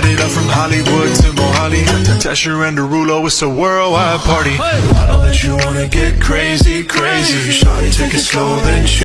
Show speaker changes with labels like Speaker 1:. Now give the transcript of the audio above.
Speaker 1: Light it up from Hollywood to Mohali. Tesher and Derulo, it's a worldwide party. I know that you wanna get crazy, crazy. Shawty, take it slow, then.